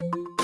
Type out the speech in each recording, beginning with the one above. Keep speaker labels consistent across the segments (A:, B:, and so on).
A: you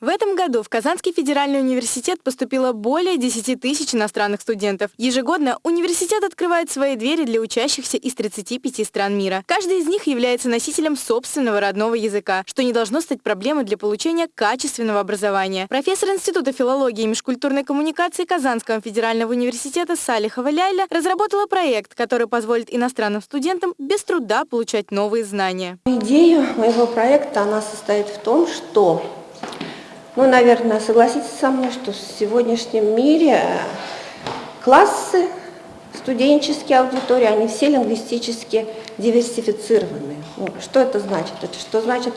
A: В этом году в Казанский федеральный университет поступило более 10 тысяч иностранных студентов. Ежегодно университет открывает свои двери для учащихся из 35 стран мира. Каждый из них является носителем собственного родного языка, что не должно стать проблемой для получения качественного образования. Профессор Института филологии и межкультурной коммуникации Казанского федерального университета Салихова Ляйля разработала проект, который позволит иностранным студентам без труда получать новые знания.
B: Идея моего проекта она состоит в том, что ну, наверное, согласитесь со мной, что в сегодняшнем мире классы, студенческие аудитории, они все лингвистически диверсифицированы. Ну, что это значит? Это что значит,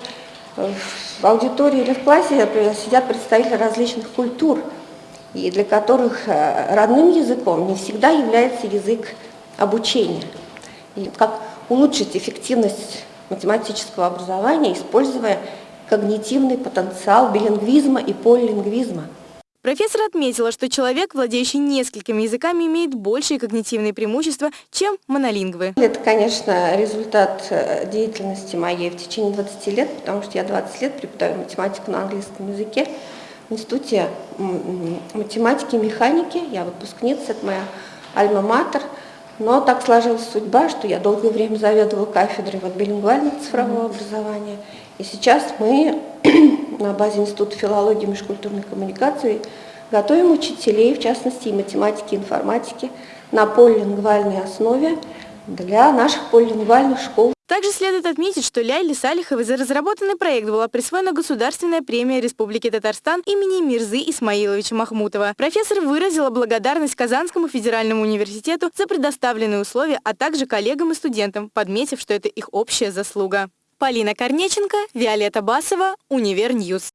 B: в аудитории или в классе сидят представители различных культур, и для которых э, родным языком не всегда является язык обучения. И как улучшить эффективность математического образования, используя когнитивный потенциал билингвизма и полилингвизма.
A: Профессор отметила, что человек, владеющий несколькими языками, имеет большие когнитивные преимущества, чем монолингвы.
B: Это, конечно, результат э, деятельности моей в течение 20 лет, потому что я 20 лет преподаю математику на английском языке в Институте математики и механики. Я выпускница, это моя альма-матер. Но так сложилась судьба, что я долгое время заведовала кафедрой вот, билингвального цифрового образования. И сейчас мы на базе Института филологии и межкультурной коммуникации готовим учителей, в частности и математики, и информатики, на полилингвальной основе для наших полилингвальных школ.
A: Также следует отметить, что Ляйле Салиховой за разработанный проект была присвоена государственная премия Республики Татарстан имени Мирзы Исмаиловича Махмутова. Профессор выразила благодарность Казанскому федеральному университету за предоставленные условия, а также коллегам и студентам, подметив, что это их общая заслуга. Полина Корнеченко, Виолетта Басова, Univer News.